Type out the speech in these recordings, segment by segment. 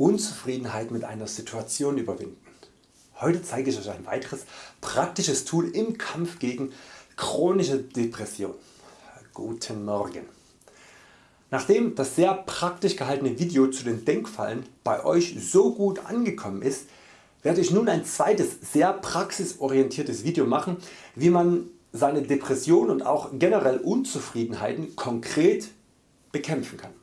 Unzufriedenheit mit einer Situation überwinden. Heute zeige ich Euch ein weiteres praktisches Tool im Kampf gegen chronische Depression. Guten Morgen. Nachdem das sehr praktisch gehaltene Video zu den Denkfallen bei Euch so gut angekommen ist, werde ich nun ein zweites sehr praxisorientiertes Video machen wie man seine Depression und auch generell Unzufriedenheiten konkret bekämpfen kann.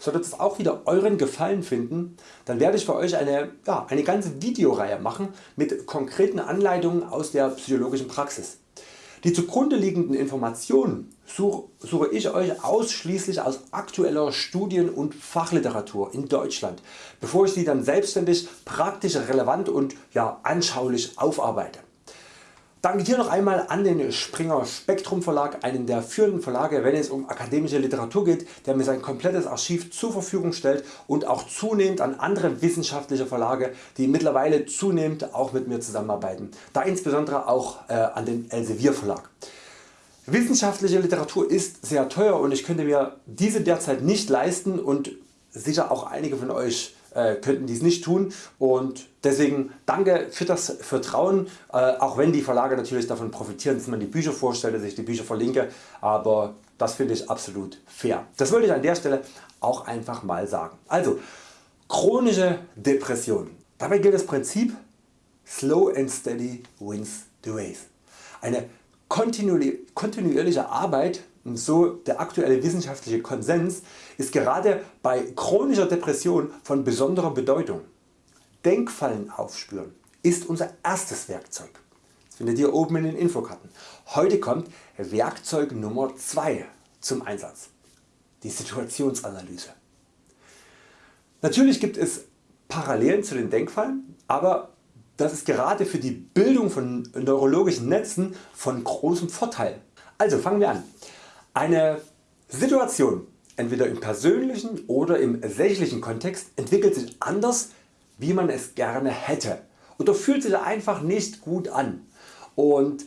Sollte es auch wieder Euren Gefallen finden, dann werde ich für Euch eine, ja, eine ganze Videoreihe machen mit konkreten Anleitungen aus der psychologischen Praxis. Die zugrunde liegenden Informationen suche ich Euch ausschließlich aus aktueller Studien- und Fachliteratur in Deutschland, bevor ich sie dann selbstständig, praktisch relevant und ja, anschaulich aufarbeite. Danke hier noch einmal an den Springer Spektrum Verlag, einen der führenden Verlage wenn es um akademische Literatur geht, der mir sein komplettes Archiv zur Verfügung stellt und auch zunehmend an andere wissenschaftliche Verlage die mittlerweile zunehmend auch mit mir zusammenarbeiten, da insbesondere auch äh, an den Elsevier Verlag. Wissenschaftliche Literatur ist sehr teuer und ich könnte mir diese derzeit nicht leisten und sicher auch einige von Euch äh, könnten dies nicht tun und deswegen danke für das Vertrauen, äh, auch wenn die Verlage natürlich davon profitieren, dass man die Bücher vorstellt, dass ich die Bücher verlinke, aber das finde ich absolut fair. Das wollte ich an der Stelle auch einfach mal sagen. Also chronische Depression. Dabei gilt das Prinzip Slow and Steady wins the race. Eine kontinuierliche Arbeit und so der aktuelle wissenschaftliche Konsens ist gerade bei chronischer Depression von besonderer Bedeutung. Denkfallen aufspüren ist unser erstes Werkzeug. Das findet ihr oben in den Infokarten. Heute kommt Werkzeug Nummer 2 zum Einsatz. Die Situationsanalyse. Natürlich gibt es Parallelen zu den Denkfallen, aber das ist gerade für die Bildung von neurologischen Netzen von großem Vorteil. Also fangen wir an. Eine Situation entweder im persönlichen oder im sächlichen Kontext entwickelt sich anders wie man es gerne hätte oder fühlt sich einfach nicht gut an. Und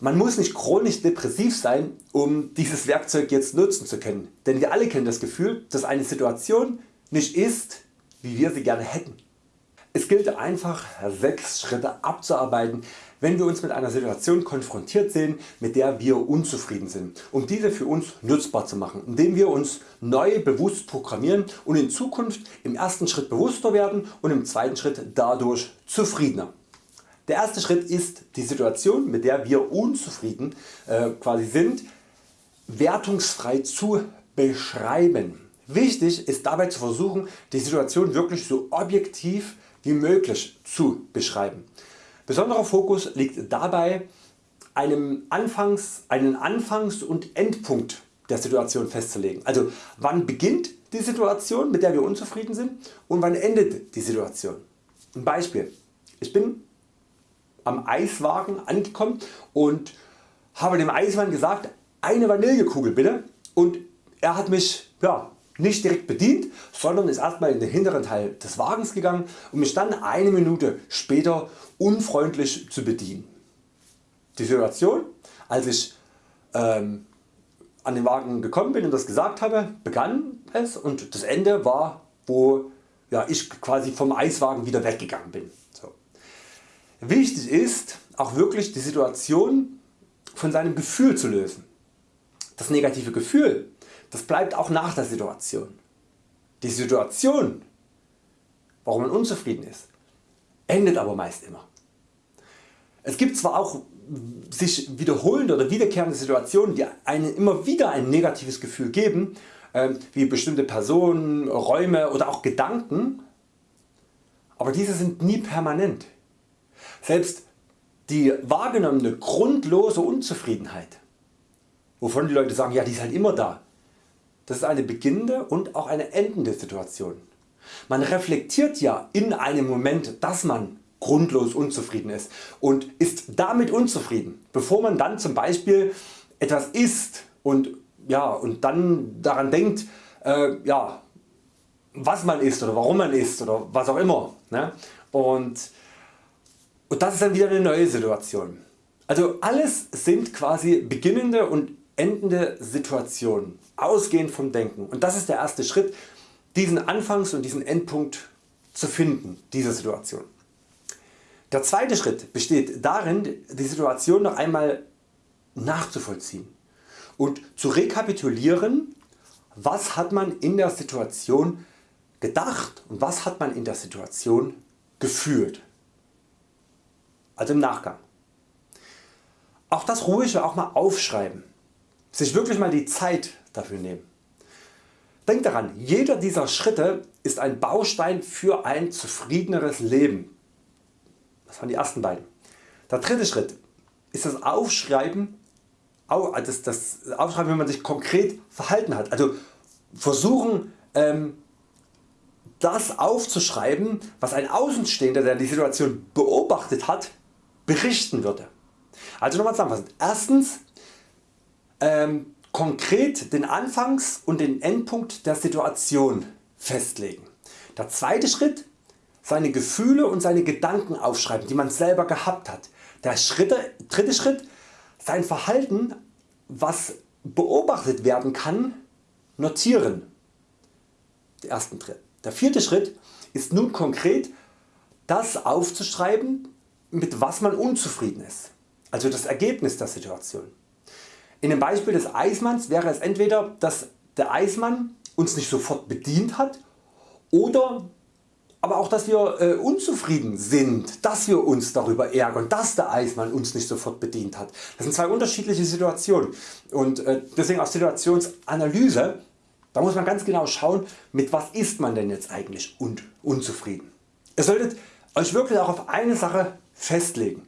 man muss nicht chronisch depressiv sein um dieses Werkzeug jetzt nutzen zu können, denn wir alle kennen das Gefühl dass eine Situation nicht ist wie wir sie gerne hätten. Es gilt einfach 6 Schritte abzuarbeiten wenn wir uns mit einer Situation konfrontiert sehen mit der wir unzufrieden sind, um diese für uns nutzbar zu machen, indem wir uns neu bewusst programmieren und in Zukunft im ersten Schritt bewusster werden und im zweiten Schritt dadurch zufriedener. Der erste Schritt ist die Situation mit der wir unzufrieden äh, quasi sind wertungsfrei zu beschreiben. Wichtig ist dabei zu versuchen die Situation wirklich so objektiv wie möglich zu beschreiben. Besonderer Fokus liegt dabei einem Anfangs, einen Anfangs- und Endpunkt der Situation festzulegen. Also wann beginnt die Situation mit der wir unzufrieden sind und wann endet die Situation. Ein Beispiel. Ich bin am Eiswagen angekommen und habe dem Eismann gesagt eine Vanillekugel bitte und er hat mich ja, nicht direkt bedient, sondern ist erstmal in den hinteren Teil des Wagens gegangen und mich dann eine Minute später unfreundlich zu bedienen. Die Situation als ich ähm, an den Wagen gekommen bin und das gesagt habe begann es und das Ende war wo ja, ich quasi vom Eiswagen wieder weggegangen bin. So. Wichtig ist auch wirklich die Situation von seinem Gefühl zu lösen. Das negative Gefühl das bleibt auch nach der Situation. Die Situation warum man unzufrieden ist endet aber meist immer. Es gibt zwar auch sich wiederholende oder wiederkehrende Situationen die einem immer wieder ein negatives Gefühl geben ähm, wie bestimmte Personen, Räume oder auch Gedanken, aber diese sind nie permanent. Selbst die wahrgenommene grundlose Unzufriedenheit wovon die Leute sagen ja die ist halt immer da, das ist eine beginnende und auch eine endende Situation. Man reflektiert ja in einem Moment dass man grundlos unzufrieden ist und ist damit unzufrieden bevor man dann zum Beispiel etwas isst und, ja, und dann daran denkt äh, ja, was man isst oder warum man isst oder was auch immer. Ne? Und, und das ist dann wieder eine neue Situation. Also alles sind quasi beginnende und endende Situation, ausgehend vom Denken. Und das ist der erste Schritt, diesen Anfangs- und diesen Endpunkt zu finden dieser Situation. Der zweite Schritt besteht darin die Situation noch einmal nachzuvollziehen und zu rekapitulieren was hat man in der Situation gedacht und was hat man in der Situation gefühlt. Also im Nachgang. Auch das ruhig auch mal aufschreiben. Sich wirklich mal die Zeit dafür nehmen. Denk daran, jeder dieser Schritte ist ein Baustein für ein zufriedeneres Leben. Das waren die ersten beiden. Der dritte Schritt ist das Aufschreiben, das, das Aufschreiben wenn man sich konkret verhalten hat. Also versuchen ähm, das aufzuschreiben was ein Außenstehender der die Situation beobachtet hat berichten würde. Also nochmal zusammenfassend. Erstens ähm, konkret den Anfangs- und den Endpunkt der Situation festlegen. Der zweite Schritt seine Gefühle und seine Gedanken aufschreiben die man selber gehabt hat. Der Schritte, dritte Schritt sein Verhalten was beobachtet werden kann notieren. Ersten Schritt. Der vierte Schritt ist nun konkret das aufzuschreiben mit was man unzufrieden ist, also das Ergebnis der Situation. In dem Beispiel des Eismanns wäre es entweder dass der Eismann uns nicht sofort bedient hat oder aber auch dass wir äh, unzufrieden sind, dass wir uns darüber ärgern, dass der Eismann uns nicht sofort bedient hat. Das sind zwei unterschiedliche Situationen und äh, deswegen auch Situationsanalyse, da muss man ganz genau schauen mit was ist man denn jetzt eigentlich un unzufrieden. Ihr solltet Euch wirklich auch auf eine Sache festlegen.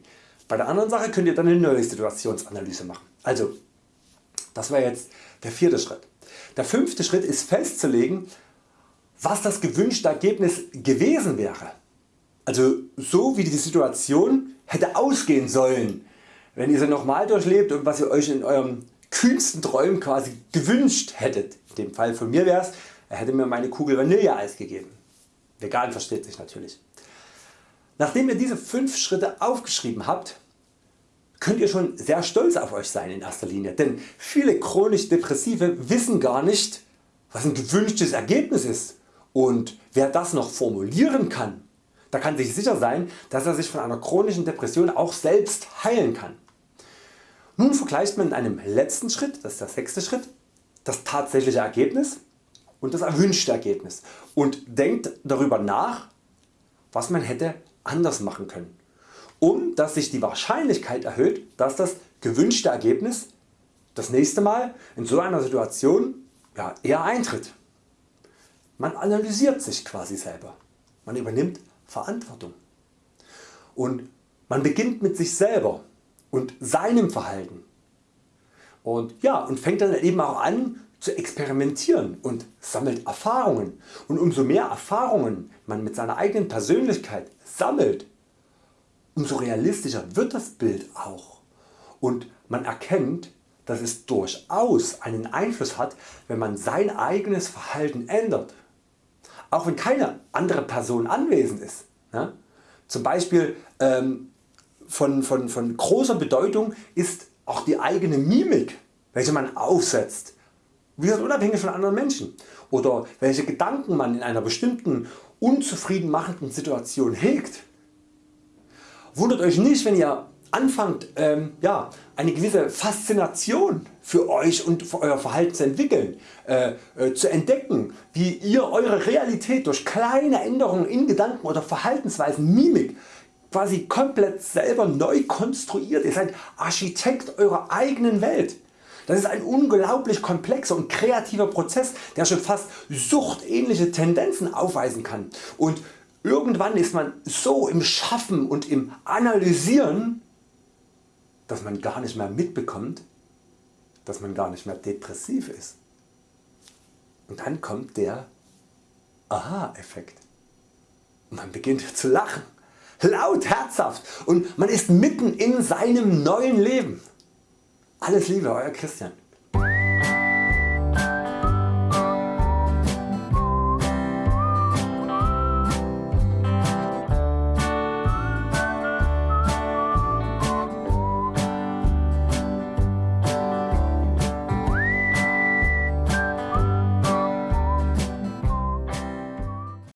Bei der anderen Sache könnt ihr dann eine neue Situationsanalyse machen. Also das war jetzt der vierte Schritt. Der fünfte Schritt ist festzulegen was das gewünschte Ergebnis gewesen wäre. Also so wie die Situation hätte ausgehen sollen, wenn ihr sie nochmal durchlebt und was ihr Euch in eurem kühnsten Träumen quasi gewünscht hättet. In dem Fall von mir wäre es, er hätte mir meine Kugel Vanilleeis gegeben. Vegan versteht sich natürlich. Nachdem ihr diese 5 Schritte aufgeschrieben habt, könnt ihr schon sehr stolz auf Euch sein in erster Linie, denn viele chronisch Depressive wissen gar nicht was ein gewünschtes Ergebnis ist. Und wer das noch formulieren kann, da kann sich sicher sein dass er sich von einer chronischen Depression auch selbst heilen kann. Nun vergleicht man in einem letzten Schritt, das ist der sechste Schritt, das tatsächliche Ergebnis und das erwünschte Ergebnis. Und denkt darüber nach was man hätte anders machen können, um dass sich die Wahrscheinlichkeit erhöht dass das gewünschte Ergebnis das nächste Mal in so einer Situation ja, eher eintritt. Man analysiert sich quasi selber, man übernimmt Verantwortung. Und man beginnt mit sich selber und seinem Verhalten. Und, ja, und fängt dann eben auch an zu experimentieren und sammelt Erfahrungen. Und umso mehr Erfahrungen man mit seiner eigenen Persönlichkeit sammelt, umso realistischer wird das Bild auch und man erkennt dass es durchaus einen Einfluss hat wenn man sein eigenes Verhalten ändert auch wenn keine andere Person anwesend ist. Ja? Zum Beispiel ähm, von, von, von großer Bedeutung ist auch die eigene Mimik, welche man aufsetzt, wie gesagt, unabhängig von anderen Menschen oder welche Gedanken man in einer bestimmten unzufrieden machenden Situation hegt. Wundert Euch nicht wenn ihr anfangt ähm, ja, eine gewisse Faszination für Euch und für Euer Verhalten zu entwickeln, äh, äh, zu entdecken wie ihr Eure Realität durch kleine Änderungen in Gedanken oder Verhaltensweisen, Mimik quasi komplett selber neu konstruiert. Ihr seid Architekt Eurer eigenen Welt. Das ist ein unglaublich komplexer und kreativer Prozess der schon fast suchtähnliche Tendenzen aufweisen kann und irgendwann ist man so im Schaffen und im Analysieren dass man gar nicht mehr mitbekommt, dass man gar nicht mehr depressiv ist. Und dann kommt der Aha-Effekt. Man beginnt zu lachen, laut, herzhaft und man ist mitten in seinem neuen Leben. Alles Liebe, Euer Christian.